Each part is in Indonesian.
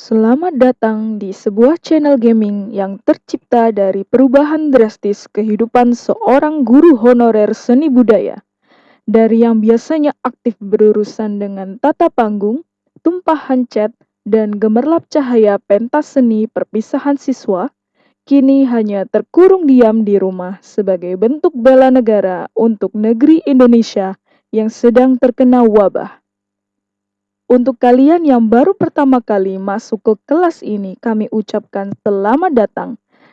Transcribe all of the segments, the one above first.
Selamat datang di sebuah channel gaming yang tercipta dari perubahan drastis kehidupan seorang guru honorer seni budaya. Dari yang biasanya aktif berurusan dengan tata panggung, tumpahan cat, dan gemerlap cahaya pentas seni perpisahan siswa, kini hanya terkurung diam di rumah sebagai bentuk bela negara untuk negeri Indonesia yang sedang terkena wabah. Untuk kalian yang baru pertama kali masuk ke kelas ini, kami ucapkan selamat datang.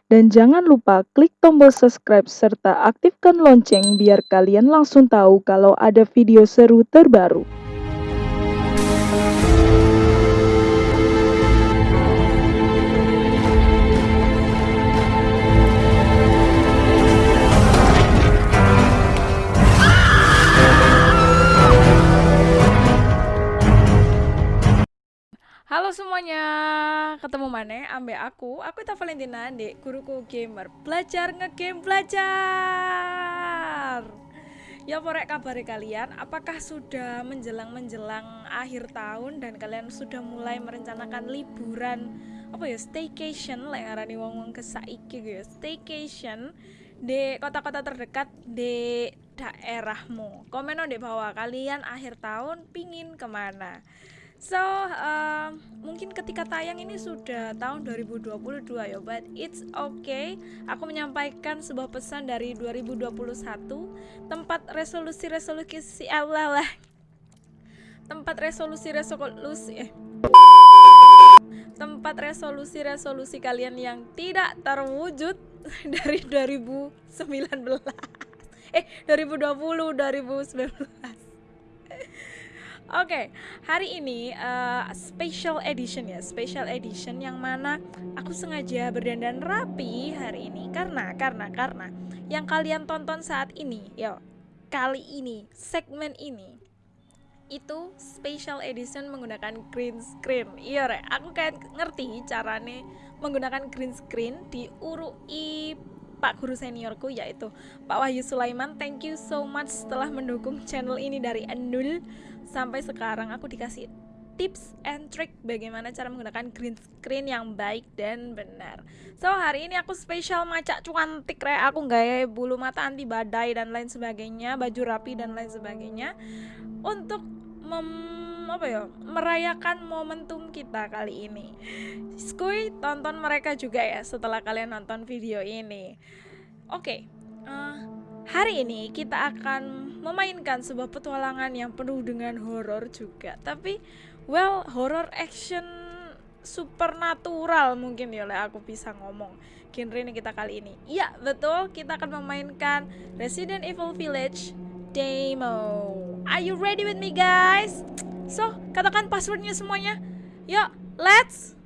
Dan jangan lupa klik tombol subscribe serta aktifkan lonceng biar kalian langsung tahu kalau ada video seru terbaru. Aku, aku Ita Valentina di guruku gamer belajar ngegame belajar. Ya porek kabar kalian, apakah sudah menjelang menjelang akhir tahun dan kalian sudah mulai merencanakan liburan apa ya staycation lah yang wong wong kesaiki gitu ya staycation di kota-kota terdekat di daerahmu. Komen di bawah kalian akhir tahun pingin ke mana. So, uh, mungkin ketika tayang ini sudah tahun 2022 ya, but it's okay. Aku menyampaikan sebuah pesan dari 2021 tempat resolusi-resolusi Allah lah. Tempat resolusi-resolusi eh tempat resolusi-resolusi kalian yang tidak terwujud dari 2019 eh 2020 2019 Oke, okay, hari ini uh, special edition ya, special edition yang mana aku sengaja berdandan rapi hari ini karena karena karena yang kalian tonton saat ini, yo kali ini segmen ini itu special edition menggunakan green screen. Iya re, aku kayak ngerti carane menggunakan green screen di urui Pak guru seniorku yaitu Pak Wahyu Sulaiman. Thank you so much telah mendukung channel ini dari nol sampai sekarang aku dikasih tips and trick bagaimana cara menggunakan green screen yang baik dan benar. So hari ini aku spesial macak cuantik re aku gaya bulu mata anti badai dan lain sebagainya, baju rapi dan lain sebagainya untuk mem apa ya merayakan momentum kita kali ini. Skuy tonton mereka juga ya setelah kalian nonton video ini. Oke, okay, uh, eh, hari ini kita akan memainkan sebuah petualangan yang penuh dengan horor juga. Tapi well horror action supernatural mungkin ya lah aku bisa ngomong genre ini kita kali ini. Iya betul kita akan memainkan Resident Evil Village demo. Are you ready with me guys? So, katakan passwordnya semuanya. Yuk, let's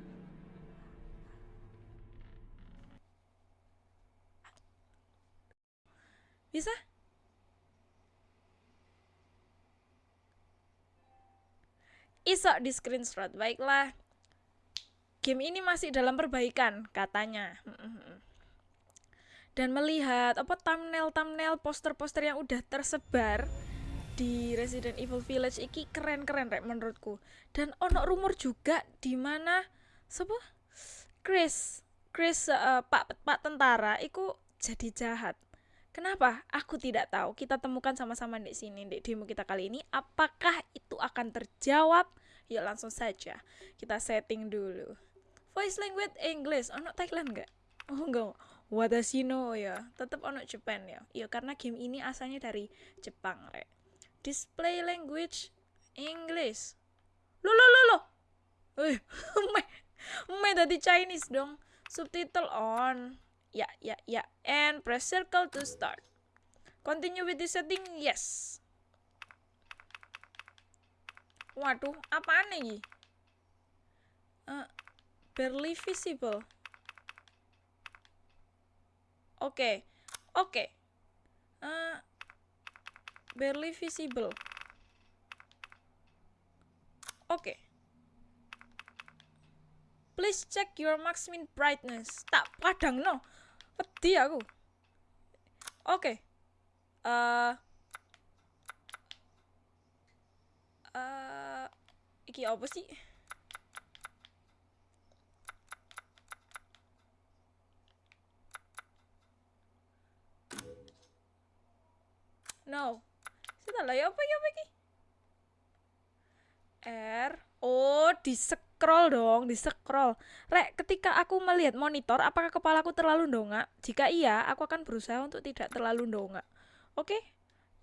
Bisa? Isok di screenshot. Baiklah. Game ini masih dalam perbaikan katanya. Dan melihat apa thumbnail-thumbnail poster-poster yang udah tersebar di Resident Evil Village iki keren-keren rek menurutku. Dan ono rumor juga di mana sapa? Chris, Chris uh, Pak Pak tentara iku jadi jahat. Kenapa? Aku tidak tahu. Kita temukan sama-sama di sini di demo kita kali ini. Apakah itu akan terjawab? Yuk langsung saja kita setting dulu. Voice language English. Ono Thailand nggak? Oh enggak. Wadashino ya. Tetap ono Japan ya. Iya karena game ini asalnya dari Jepang, rek display language English. Lo lo lo lo eh me me dari Chinese dong. Subtitle on. Ya ya ya. And press circle to start. Continue with the setting yes. Waduh apaan nih uh, barely visible. Oke okay. oke. Okay. uh, barely visible. Oke. Okay. Please check your maximum brightness. Tak padang no. Peti aku. Oke. Okay. Uh, uh, iki apa sih? No. Sudah lah ya apa ya apa? R. Oh, di scroll dong, di scroll. Rek, ketika aku melihat monitor, apakah kepalaku terlalu dongak? Jika iya, aku akan berusaha untuk tidak terlalu dongak. Oke?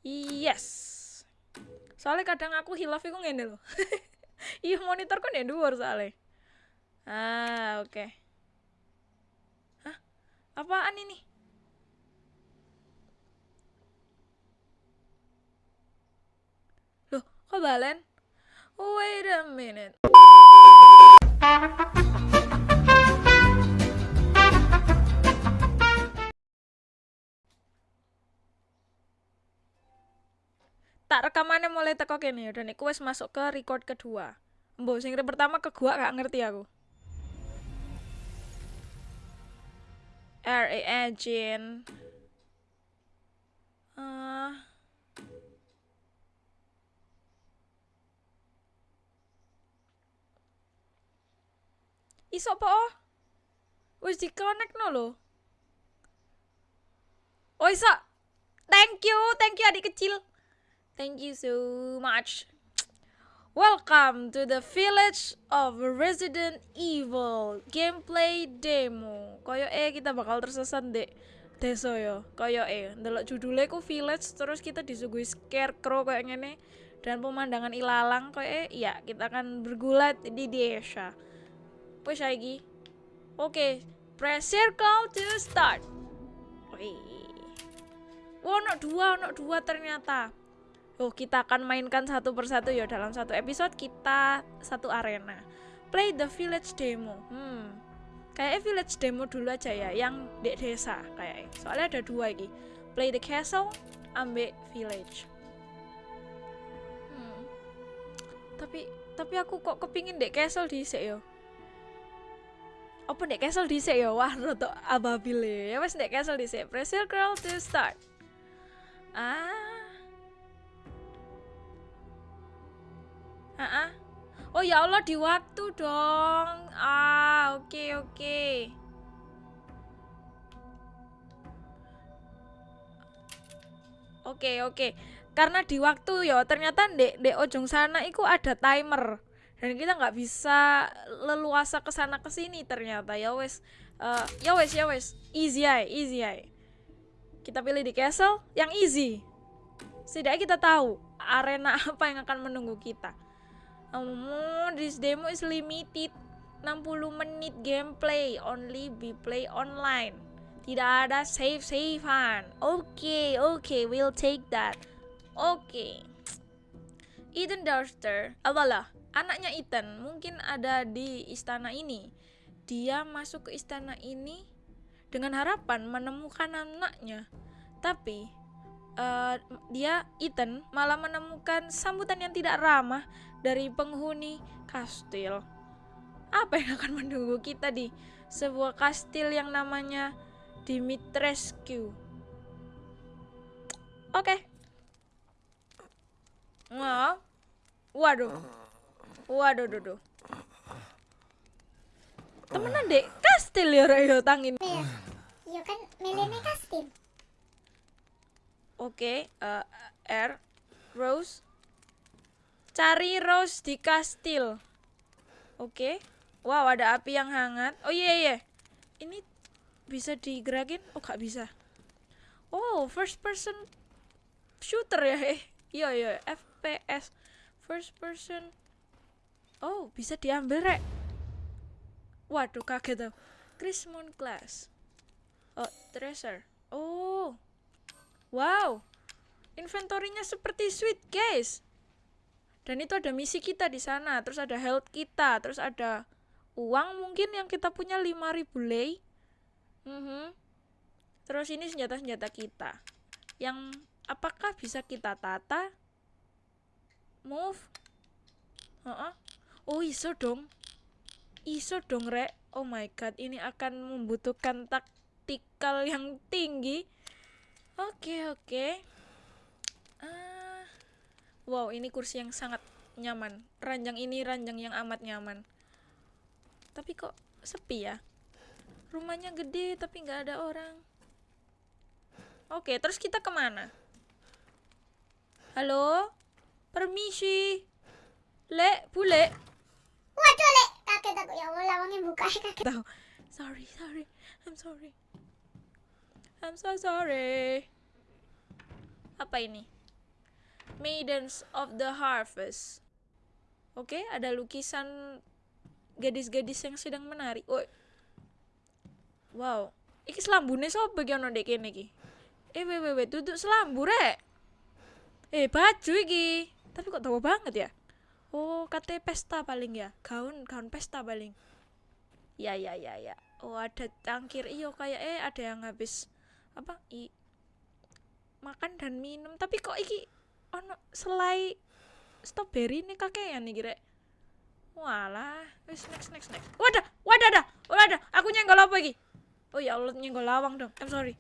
Yes. Soalnya kadang aku hilaf iku ngene loh. Iya monitor kan ya dhuwur soalnya. Ah, oke. Hah? Apaan ini? Loh, kok balen? Wait a minute. tak rekamannya mulai teko kene ya dan iku wis masuk ke record kedua. Mbok sing pertama ke gua gak ngerti aku. R A engine. Uh, iso apa oh? Wis di connect no lo. Oh iso. Thank you, thank you adik kecil. Thank you so much. Welcome to the Village of Resident Evil gameplay demo. Koyo eh kita bakal tersesat dek desa yo. Koyo eh ndelok judulnya ku Village terus kita disuguhi scarecrow kayak ngene dan pemandangan ilalang koyo eh iya kita akan bergulat di desa. Lagi. Oke, okay, press circle to start. Wih. Wah, no dua, no dua ternyata. Oh, kita akan mainkan satu persatu ya dalam satu episode kita satu arena. Play the village demo. Hmm. Kayak village demo dulu aja ya, yang di desa kayak. Soalnya ada dua lagi. Play the castle, ambek village. Hmm. Tapi tapi aku kok kepingin dek castle di yo apa nek castle dhisik ya? Wah roto ababil ya wes nek castle dhisik. Press circle to start. Ah. Ah, ah. oh ya Allah di waktu dong. Ah oke okay, oke. Okay. oke okay, oke. Okay. karena di waktu ya ternyata dek dek ojong sana itu ada timer dan kita nggak bisa leluasa ke sana ke sini ternyata. Ya wes uh, ya wes ya wes. Easy aja easy aja kita pilih di castle yang easy. Setidaknya kita tahu arena apa yang akan menunggu kita. Um, this demo is limited. 60 menit gameplay only be play online. Tidak ada save savean oke okay, oke okay, we'll take that. Oke. Okay. Eden Darster apalah anaknya Ethan mungkin ada di istana ini. Dia masuk ke istana ini dengan harapan menemukan anaknya. Tapi uh, dia Ethan malah menemukan sambutan yang tidak ramah dari penghuni kastil. Apa yang akan menunggu kita di sebuah kastil yang namanya Dimitrescu? Oke. Okay. Wow. Waduh. Waduh, duh, duh. Temenan dek, kastil ya Rayo tangin. Iya, iya kan melene kastil. Oke, okay, uh, eh, R, Rose. Cari Rose di kastil. Oke. Okay. Wow, ada api yang hangat. Oh iya yeah, iya. Yeah. Ini bisa digerakin? Oh, gak bisa. Oh, first person shooter ya. Eh, iya iya, FPS. First person Oh, bisa diambil, Rek. Waduh, kaget tuh. Chris Class. Oh, treasure. Oh. Wow. Inventorinya seperti sweet, guys. Dan itu ada misi kita di sana, terus ada health kita, terus ada uang mungkin yang kita punya 5000 lei. Mm -hmm. Terus ini senjata-senjata kita. Yang apakah bisa kita tata? Move. Uh -uh. Oh iso dong. Iso dong rek. Oh my god ini akan membutuhkan taktikal yang tinggi. Oke okay, oke. Okay. uh, Wow ini kursi yang sangat nyaman. Ranjang ini ranjang yang amat nyaman. Tapi kok sepi ya? Rumahnya gede tapi nggak ada orang. Oke okay, terus kita ke mana? Halo? Permisi. Lek, bule. Waduh, Lek. Kaget aku. Ya Allah, lawangnya buka. Kaget. Tahu. Sorry, sorry. I'm sorry. I'm so sorry. Apa ini? Maidens of the Harvest. Oke, ada lukisan gadis-gadis yang sedang menari. Woi. Wow. Iki selambune sapa iki ana ndek kene iki? Eh, we we we, duduk selambu rek. Eh, baju iki. Tapi kok tahu banget ya? Oh, katanya pesta paling ya. Gaun, gaun pesta paling. Ya ya ya ya. Oh ada cangkir. Iyo kayak eh ada yang habis apa i makan dan minum. Tapi kok iki ono selai strawberry nih kakean nih kira walah wis next next next. Wadah wadah dah. Wadah aku nyenggol apa iki? Oh ya Allah nyenggol lawang dong. I'm sorry.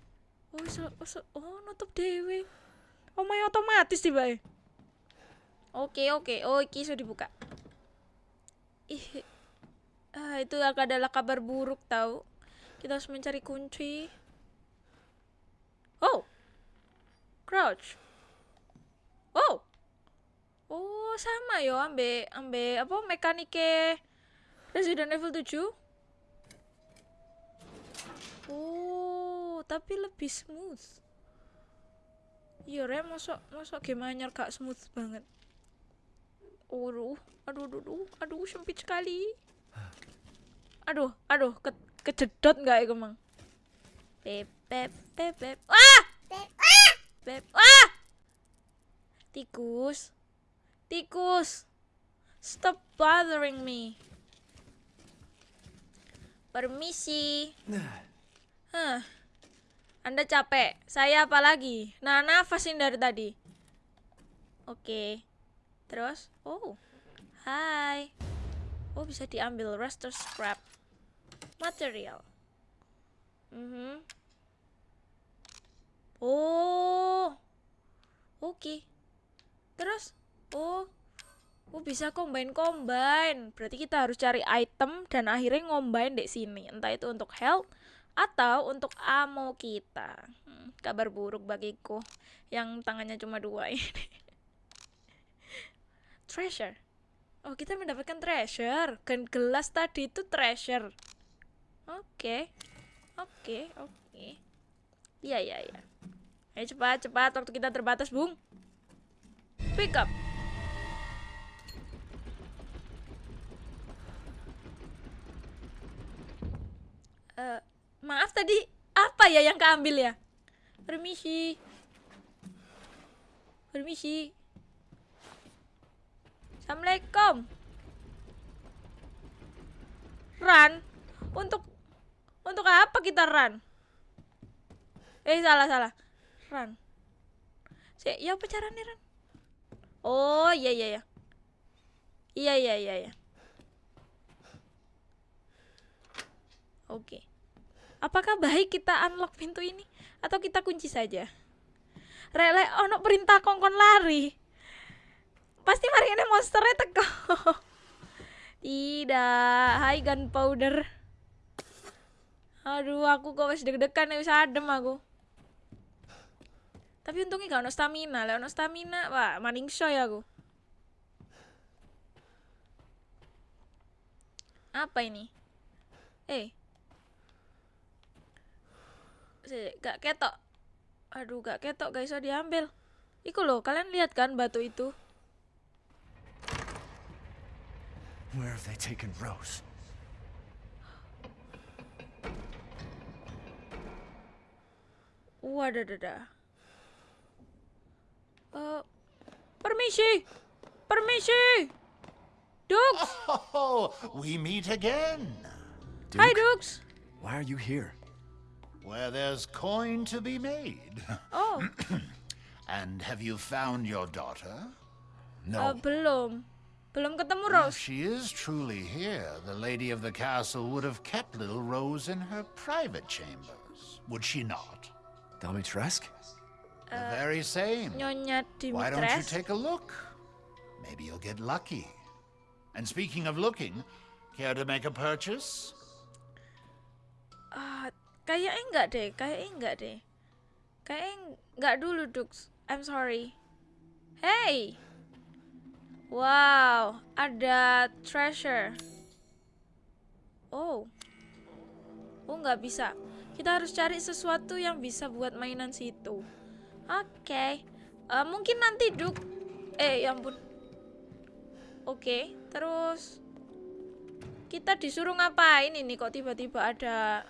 Oh wis wis- oh nutup dewe oh my otomatis tiba oke oke oh iki sudah dibuka ih Ah, itu adalah kabar buruk tahu. Kita harus mencari kunci. Oh. Crouch. Oh. Oh, sama yo ambe ambe apa mekanike Resident Evil 7. Oh, tapi lebih smooth. Iya, re, masuk masuk game anyar gak smooth banget. Aduh, aduh, aduh, aduh, aduh, sempit sekali. Aduh, aduh, ke kejedot nggak ya kemang? Beb, beb, beb, beb. Ah! Beb. Ah! Ah! Tikus, tikus, stop bothering me. Permisi. Hah. Anda capek, saya apa lagi? Nah, nafasin dari tadi. Oke. Terus, oh, hai. Oh, bisa diambil raster scrap material. Mhm. Oh. Oke. Terus, oh. Oh, bisa combine-combine. Berarti kita harus cari item dan akhirnya ngombain di sini. Entah itu untuk health atau untuk ammo kita. Hmm, kabar buruk bagiku yang tangannya cuma dua ini. Treasure. Oh, kita mendapatkan treasure. Kan gelas tadi itu treasure. Oke. Oke, oke. Iya, iya, iya. Ayo cepat, cepat. Waktu kita terbatas, Bung. Pick up. Eh, maaf tadi apa ya yang keambil ya? Permisi. Permisi. Assalamualaikum. Run. Untuk untuk apa kita run? Eh salah salah. Run. Si, ya apa caranya run? Oh iya iya iya. Iya iya iya iya. Oke. Apakah baik kita unlock pintu ini atau kita kunci saja? Rele ono perintah kongkon lari. Pasti mari ini monsternya teko. Tidak, hai gunpowder. Aduh, aku kok wis deg-degan wis adem aku. Tapi untungnya gak ono stamina, lah ono stamina, wah maning shoy aku. Apa ini? Eh. Si, gak ketok. Aduh, gak ketok, gak bisa diambil. Iku loh, kalian lihat kan batu itu? Where have they taken Rose? Wadadada. Eh, permisi, permisi, Dux, Oh, we meet again. Duke, hi Dux. why are you here? Where there's coin to be made. Oh, And have you found your daughter? No. belum, belum ketemu If she is truly here, the lady of the castle would have kept little Rose in her private chambers, would she not? Domitresk? The very same. Nyonya Why don't you take a look? Maybe you'll get lucky. And speaking of looking, care to make a purchase? Ah, kayaknya enggak deh, kayaknya enggak deh. Kayaknya enggak dulu Dux. I'm sorry. Hey. Wow, ada treasure. Oh. Oh, nggak bisa. Kita harus cari sesuatu yang bisa buat mainan situ. Oke. Eh, mungkin nanti duk. Eh, ya ampun. Oke, terus kita disuruh ngapain ini kok tiba-tiba ada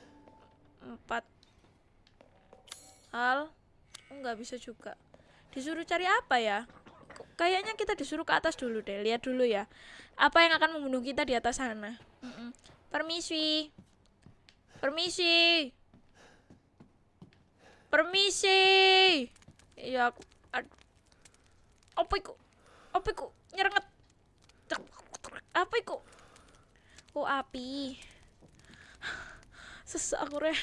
empat hal? Oh, nggak bisa juga. Disuruh cari apa ya? Kayaknya kita disuruh ke atas dulu deh. Lihat dulu ya. Apa yang akan membunuh kita di atas sana? Permisi. Permisi. Permisi. Iya, aku apa iku? Apa iku? Nyerenget. Apa iku? Oh, api. Sesak aku, Re.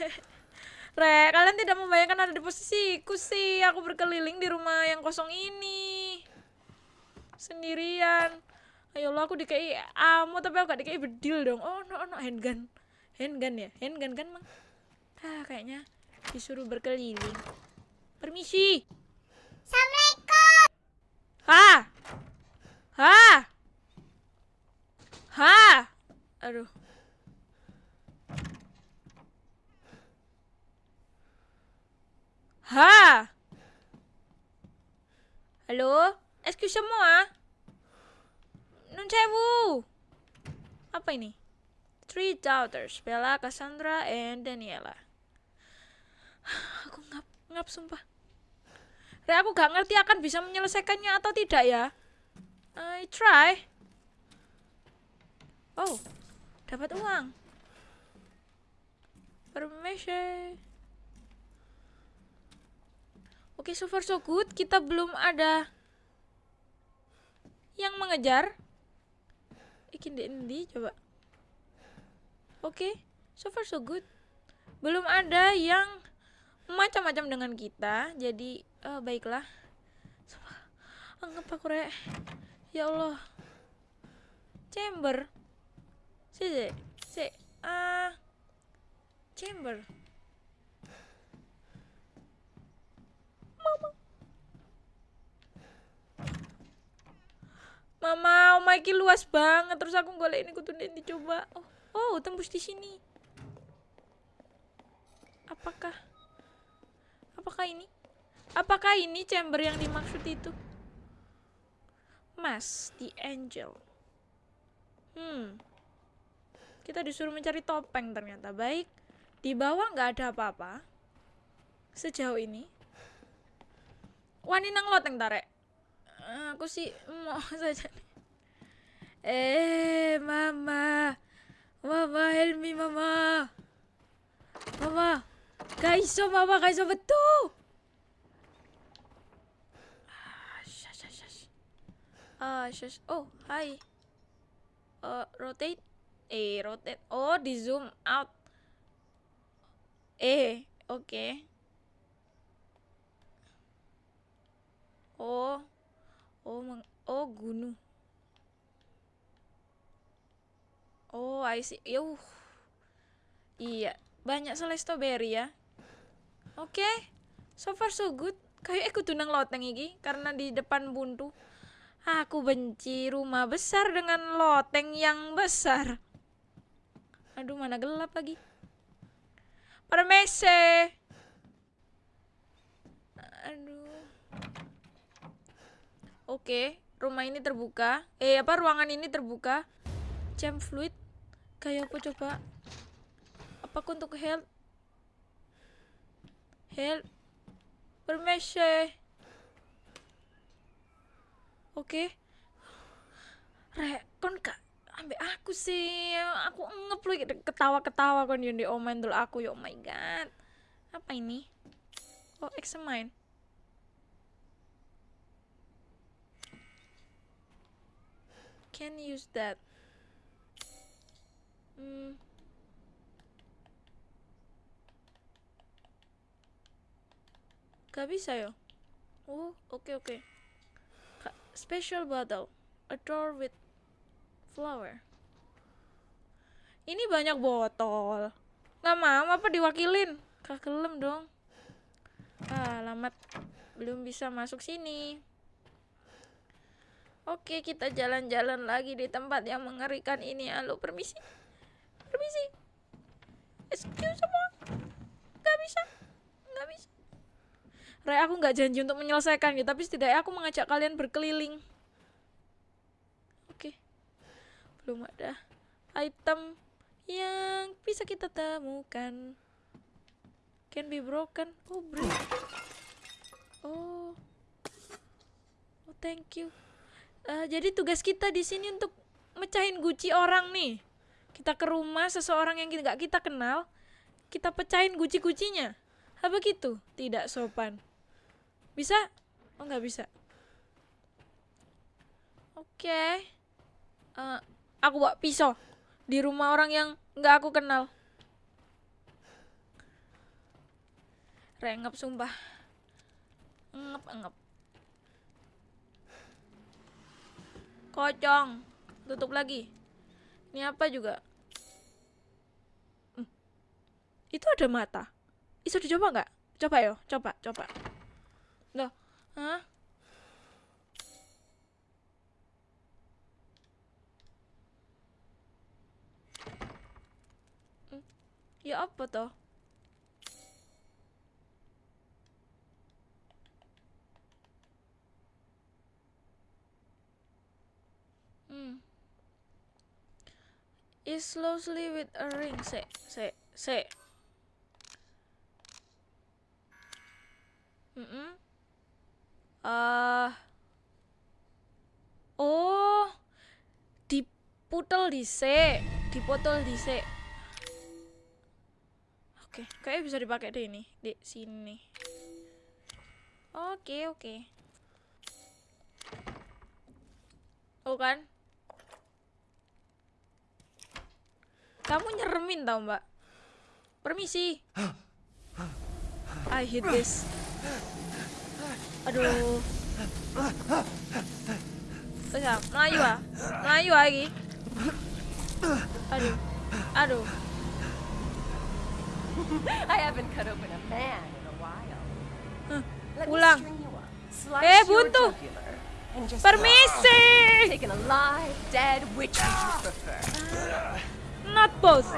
Re, kalian tidak membayangkan ada di posisiku sih. Aku berkeliling di rumah yang kosong ini. Sendirian. Ayolah aku dikei ammo tapi aku gak dikei bedil dong. Oh, no, no, handgun. Handgun ya? Handgun kan, Mang? Ah, kayaknya disuruh berkeliling. Permisi. Assalamualaikum. Ha! Ha! Ha! Aduh. Ha! Halo? Excuse. Nun sewu. Apa ini? Three daughters, Bella, Cassandra, and Daniela. Aku ngap, ngap sumpah. Re, aku gak ngerti akan bisa menyelesaikannya atau tidak ya. I try. Oh, dapat uang. Permisi. Oke, so far so good. Kita belum ada yang mengejar. Ikin di ini coba. Oke, so far so good. Belum ada yang macam-macam dengan kita. Jadi, eh, baiklah. Anggap aku rek. Ya Allah. Chamber. Si, si. Ah. chamber. Mama. Mama, oh my ki luas banget. Terus aku golek ini kudu ndek dicoba. Oh, oh, tembus di sini. Apakah Apakah ini? Apakah ini chamber yang dimaksud itu? Mas, the angel. Hmm. Kita disuruh mencari topeng ternyata. Baik. Di bawah nggak ada apa-apa. Sejauh ini. Wani nang loteng tarek. Eh, Aku sih mau saja. Eh, mama. Mama, help me, mama. Mama. Kaiso, mama, kaiso betul. Ah, shush, shush. Ah, shush. Oh, hi. Uh, rotate. Eh, rotate. Oh, di zoom out. Eh, oke. Oh. Oh, meng- oh gunung. Oh, I see. Yuh. Iya, banyak selai strawberry ya. Oke. So far so good. Kayak aku tunang loteng iki karena di depan buntu. Aku benci rumah besar dengan loteng yang besar. Aduh, mana gelap lagi. Permisi. Aduh. Oke, rumah ini terbuka. Eh, apa ruangan ini terbuka? Jam fluid. Kayak apa coba? Apakah untuk health? Health. Permisi. Oke. Rek, kon kak ambek aku sih. Aku ngep lu ketawa-ketawa kon yang diomain dulu aku. Ya oh my god. Apa ini? Oh, examine. Can use that. Hmm. Gak bisa ya? Oh, oke oke. Ka- Special bottle. A drawer with flower. Ini banyak botol. Nggak mau apa diwakilin? Kagelem dong. Ah, alamat belum bisa masuk sini. Oke, kita jalan-jalan lagi di tempat yang mengerikan ini. Halo, permisi. Permisi. Excuse semua. Gak bisa. Gak bisa. Ray, aku nggak janji untuk menyelesaikan gitu, tapi setidaknya aku mengajak kalian berkeliling. Oke. Belum ada item yang bisa kita temukan. Can be broken. Oh, break. Oh. Oh, thank you. Eh, jadi tugas kita di sini untuk mecahin guci orang nih. Kita ke rumah seseorang yang nggak kita kenal, kita pecahin guci-gucinya. Apa gitu? Tidak sopan. Bisa? Oh nggak bisa. Oke. Eh, aku bawa pisau di rumah orang yang nggak aku kenal. Rengep sumpah. Ngep ngep. Kocong. Tutup lagi. Ini apa juga? Hmm. Itu ada mata. Bisa dicoba nggak? Coba yo, coba, coba. Loh, hah? Hmm, Ya apa toh? Hmm. Is closely with a ring. Se, se, se. Mm Ah. Oh. Diputel dhisik, dipotol dhisik. Oke, kayaknya bisa dipakai deh ini di sini. Oke, oke. Oh kan? Kamu nyeremin tau mbak. Permisi. I hate this. Aduh. Ya, Melayu ah Melayu ah lagi. Aduh. Aduh. I haven't cut open a man in a while. Let ulang. Eh, buntu. Permisi. Take an alive, dead, which would you prefer? Not both.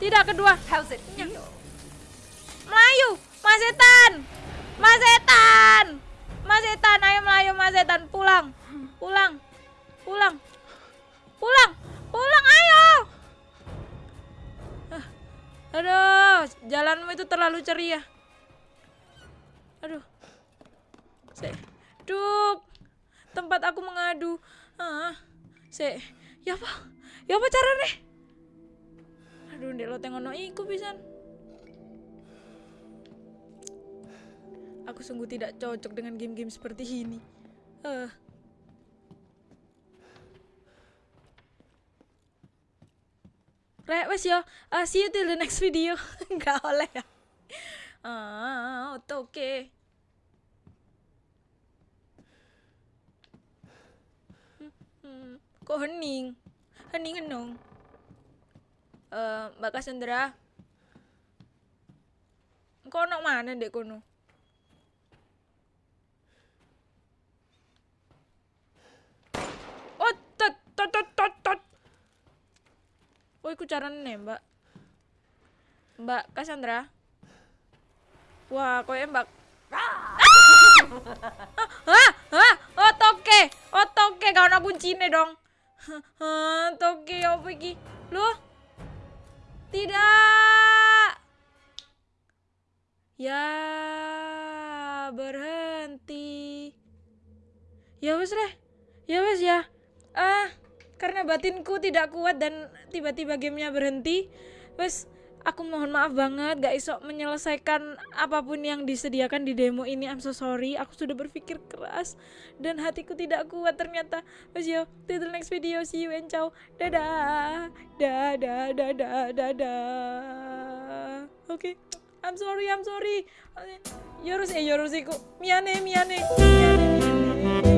Tidak kedua. How's it? Feel? Melayu Mas Setan Mas Setan Mas Setan Ayo Melayu Mas Setan Pulang. Pulang. Pulang. Pulang. Pulang ayo. Aduh Jalanmu itu terlalu ceria. Aduh. Se Duk. Tempat aku mengadu. Ah. Se Ya apa? Ya apa caranya Aduh ndek lo tengok iku pisan Aku sungguh tidak cocok dengan game-game seperti ini. Eh. Rek, wes yo. Uh, see you till the next video. Enggak oleh ya. Ah, oke. Okay. Hmm, kok hening? Hening henung. Eh, Mbak Cassandra. Kok ono mana dek kono? Oh, tot, tot, tot, tot, tot. Oh, iku carane, Mbak. Mbak Cassandra. Wah, koyo Mbak. Ah! Hah? Hah? Oh, toke. Oh, toke gak ono kuncine dong. Hah, toke apa iki? Loh? Tidak. Ya, berhenti. Ya wes deh. Ya wes ya. Ah, karena batinku tidak kuat dan tiba-tiba gamenya berhenti. Wes, aku mohon maaf banget gak iso menyelesaikan apa pun yang disediakan di demo ini. I'm so sorry. Aku sudah berpikir keras dan hatiku tidak kuat ternyata. Wes yo, till the next video. See you and ciao. Dadah. Dadah, dadah, dadah. Oke. I'm sorry, I'm sorry. Yorose, yorose ko. Miyane, miyane. Miyane, miyane.